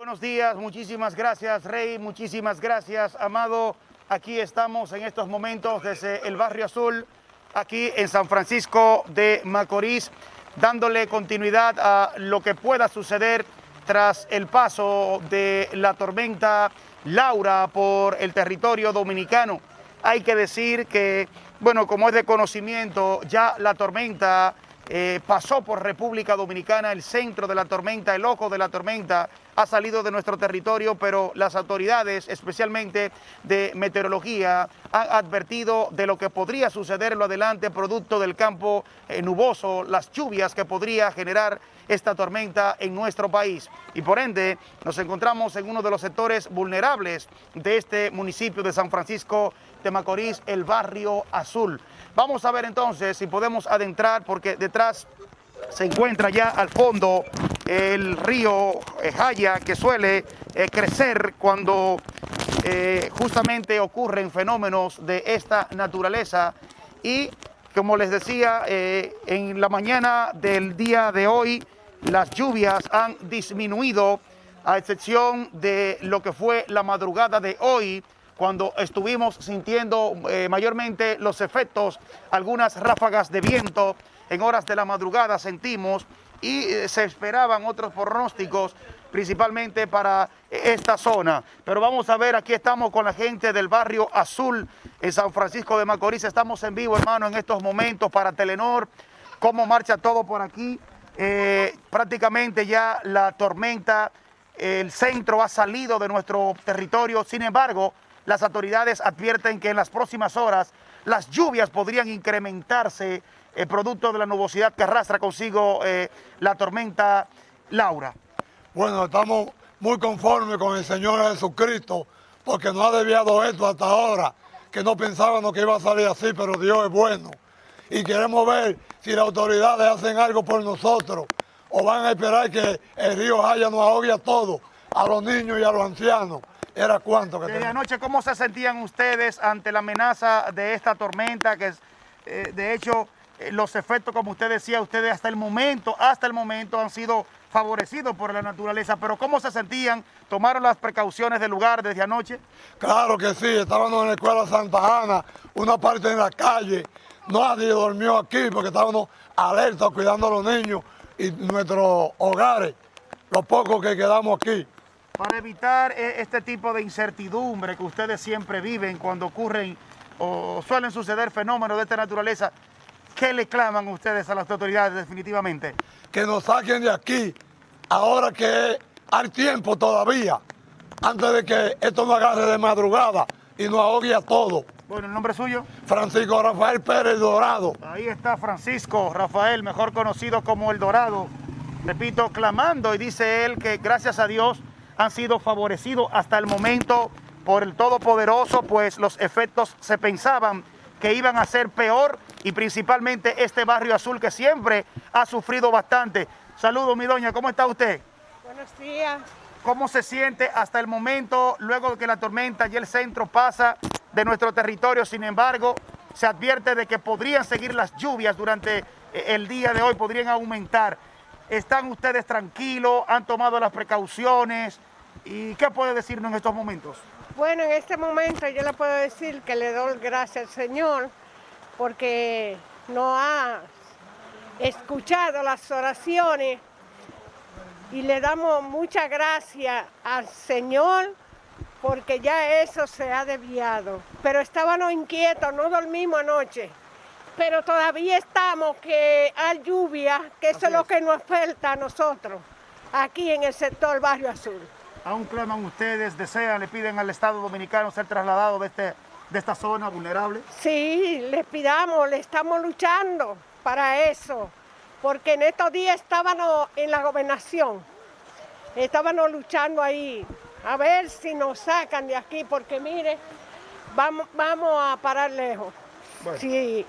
Buenos días, muchísimas gracias Rey, muchísimas gracias Amado. Aquí estamos en estos momentos desde el Barrio Azul, aquí en San Francisco de Macorís, dándole continuidad a lo que pueda suceder tras el paso de la tormenta Laura por el territorio dominicano. Hay que decir que, bueno, como es de conocimiento, ya la tormenta eh, pasó por República Dominicana, el centro de la tormenta, el ojo de la tormenta ha salido de nuestro territorio, pero las autoridades, especialmente de meteorología, han advertido de lo que podría suceder en lo adelante producto del campo eh, nuboso, las lluvias que podría generar esta tormenta en nuestro país. Y por ende, nos encontramos en uno de los sectores vulnerables de este municipio de San Francisco de Macorís, el Barrio Azul. Vamos a ver entonces si podemos adentrar, porque detrás se encuentra ya al fondo el río eh, Jaya, que suele eh, crecer cuando eh, justamente ocurren fenómenos de esta naturaleza y como les decía, en la mañana del día de hoy las lluvias han disminuido a excepción de lo que fue la madrugada de hoy, cuando estuvimos sintiendo eh, mayormente los efectos, algunas ráfagas de viento en horas de la madrugada sentimos y eh, se esperaban otros pronósticos principalmente para esta zona. Pero vamos a ver, aquí estamos con la gente del barrio Azul en San Francisco de Macorís. Estamos en vivo, hermano, en estos momentos para Telenor. ¿Cómo marcha todo por aquí? Eh, prácticamente ya la tormenta, el centro ha salido de nuestro territorio, sin embargo, las autoridades advierten que en las próximas horas las lluvias podrían incrementarse eh, producto de la nubosidad que arrastra consigo eh, la tormenta Laura. Bueno, estamos muy conformes con el Señor Jesucristo porque nos ha desviado esto hasta ahora, que no pensábamos que iba a salir así, pero Dios es bueno y queremos ver si las autoridades hacen algo por nosotros o van a esperar que el río Jaya nos ahogue a todos, a los niños y a los ancianos. ¿Era cuánto que Desde anoche, ¿cómo se sentían ustedes ante la amenaza de esta tormenta? Que eh, de hecho, eh, los efectos, como usted decía, ustedes hasta el momento, hasta el momento han sido favorecidos por la naturaleza, pero ¿cómo se sentían? ¿Tomaron las precauciones del lugar desde anoche? Claro que sí, estábamos en la escuela Santa Ana, una parte en la calle, Nadie durmió aquí porque estábamos alerta cuidando a los niños y nuestros hogares, los pocos que quedamos aquí. Para evitar e, este tipo de incertidumbre que ustedes siempre viven cuando ocurren o suelen suceder fenómenos de esta naturaleza, ¿qué le claman ustedes a las autoridades definitivamente? Que nos saquen de aquí, ahora que hay tiempo todavía, antes de que esto nos agarre de madrugada y nos ahogue a todos. Bueno, ¿el nombre suyo? Francisco Rafael Pérez Dorado. Ahí está Francisco Rafael, mejor conocido como El Dorado. Repito, clamando y dice él que gracias a Dios han sido favorecidos hasta el momento por el Todopoderoso, pues los efectos se pensaban que iban a ser peor y principalmente este barrio azul que siempre ha sufrido bastante. Saludos, mi doña, ¿cómo está usted? Buenos días. ¿Cómo se siente hasta el momento, luego de que la tormenta y el centro pasa de nuestro territorio. Sin embargo, se advierte de que podrían seguir las lluvias durante eh, el día de hoy, podrían aumentar. ¿Están ustedes tranquilos? ¿Han tomado las precauciones? ¿Y qué puede decirnos en estos momentos? Bueno, en este momento yo le puedo decir que le doy gracias al Señor porque no ha escuchado las oraciones y le damos muchas gracias al Señor porque ya eso se ha desviado. Pero estábamos inquietos, no dormimos anoche. Pero todavía estamos que hay lluvia, que eso es lo que nos falta a nosotros, aquí en el sector Barrio Azul. ¿Aún claman ustedes, desean, le piden al Estado Dominicano ser trasladado de, este, de esta zona vulnerable? Sí, les pidamos, le estamos luchando para eso, porque en estos días estábamos en la gobernación, estábamos luchando ahí a ver si nos sacan de aquí, porque mire, vamos, vamos a parar lejos. Si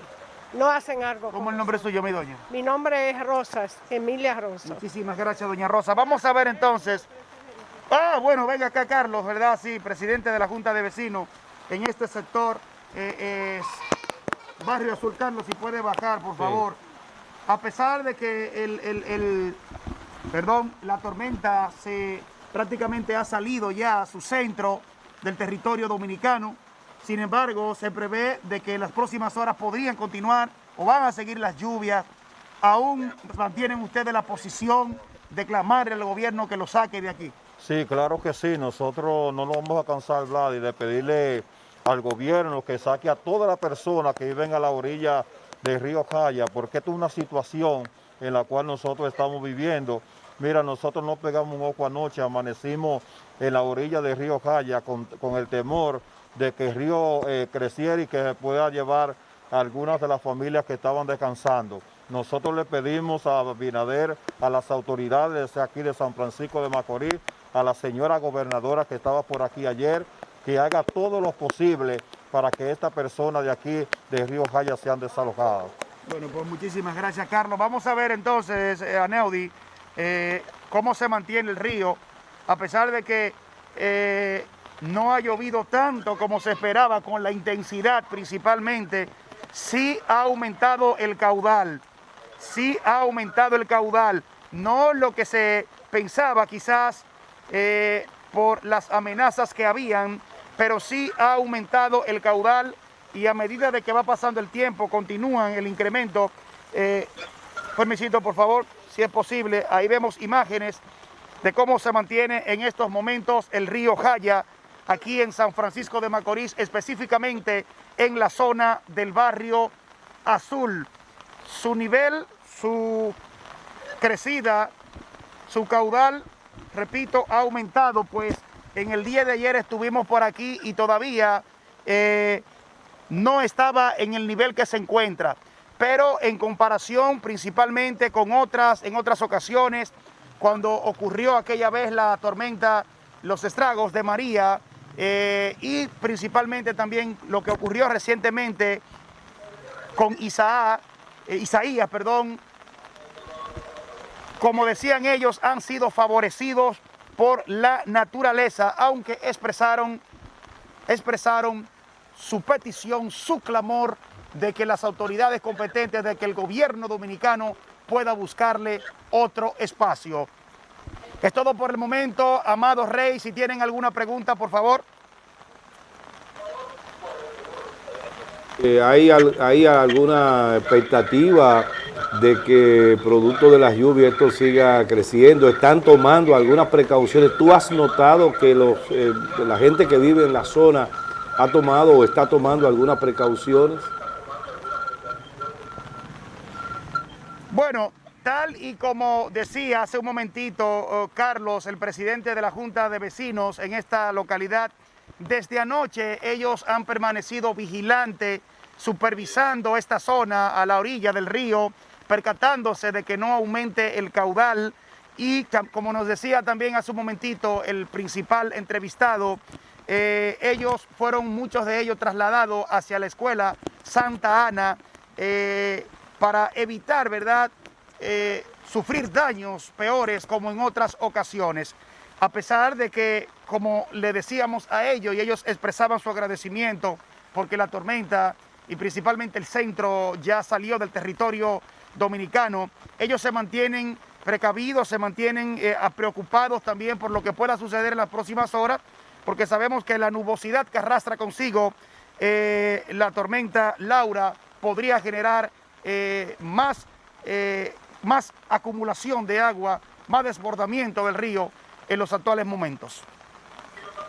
no hacen algo. ¿Cómo el nombre suyo, mi doña? Mi nombre es Rosas, Emilia Rosas. Muchísimas gracias, doña Rosa. Vamos a ver entonces. Ah, bueno, venga acá Carlos, ¿verdad? Sí, presidente de la Junta de Vecinos en este sector. Eh, es Barrio Azul Carlos, si puede bajar, por favor. A pesar de que el, el, perdón, la tormenta se prácticamente ha salido ya a su centro del territorio dominicano. Sin embargo, se prevé de que en las próximas horas podrían continuar o van a seguir las lluvias. ¿Aún mantienen ustedes la posición de clamarle al gobierno que lo saque de aquí? Sí, claro que sí. Nosotros no nos vamos a cansar, Vlad, y de pedirle al gobierno que saque a todas las personas que viven a la orilla del río Jaya, porque esta es una situación en la cual nosotros estamos viviendo. Mira, nosotros no pegamos un ojo anoche, amanecimos en la orilla del río Jaya con, el temor de que el río eh, creciera y que se pueda llevar a algunas de las familias que estaban descansando. Nosotros le pedimos a Binader, a las autoridades aquí de San Francisco de Macorís, a la señora gobernadora que estaba por aquí ayer, que haga todo lo posible para que estas personas de aquí, de Río Jaya, sean desalojadas. Bueno, pues muchísimas gracias, Carlos. Vamos a ver entonces, eh, Aneudi, eh, cómo se mantiene el río, a pesar de que eh, no ha llovido tanto como se esperaba, con la intensidad principalmente, sí ha aumentado el caudal, sí ha aumentado el caudal, no lo que se pensaba quizás por las amenazas que habían, pero sí ha aumentado el caudal y a medida de que va pasando el tiempo continúan el incremento. Eh, permisito, por favor, si es posible, ahí vemos imágenes de cómo se mantiene en estos momentos el río Jaya, aquí en San Francisco de Macorís, específicamente en la zona del barrio Azul. Su nivel, su crecida, su caudal, repito, ha aumentado, pues en el día de ayer estuvimos por aquí y todavía eh, no estaba en el nivel que se encuentra. Pero en comparación principalmente con otras, en otras ocasiones, cuando ocurrió aquella vez la tormenta, los estragos de María, eh, y principalmente también lo que ocurrió recientemente con eh, Isaías, perdón, como decían ellos, han sido favorecidos por la naturaleza, aunque expresaron, expresaron su petición, su clamor de que las autoridades competentes, de que el gobierno dominicano pueda buscarle otro espacio. Es todo por el momento, amados rey. Si tienen alguna pregunta, por favor. Eh, ¿hay, ¿Hay alguna expectativa de que producto de las lluvias esto siga creciendo? ¿Están tomando algunas precauciones? ¿Tú has notado que los, eh, la gente que vive en la zona ha tomado o está tomando algunas precauciones? Bueno, tal y como decía hace un momentito oh, Carlos, el presidente de la Junta de Vecinos en esta localidad, desde anoche ellos han permanecido vigilantes, supervisando esta zona a la orilla del río, percatándose de que no aumente el caudal y como nos decía también hace un momentito el principal entrevistado, eh, ellos fueron, muchos de ellos, trasladados hacia la escuela Santa Ana eh, para evitar, ¿verdad?, eh, sufrir daños peores como en otras ocasiones. A pesar de que, como le decíamos a ellos, y ellos expresaban su agradecimiento porque la tormenta y principalmente el centro ya salió del territorio dominicano, ellos se mantienen precavidos, se mantienen preocupados también por lo que pueda suceder en las próximas horas, porque sabemos que la nubosidad que arrastra consigo eh, la tormenta Laura podría generar eh, más, eh, más acumulación de agua, más desbordamiento del río en los actuales momentos.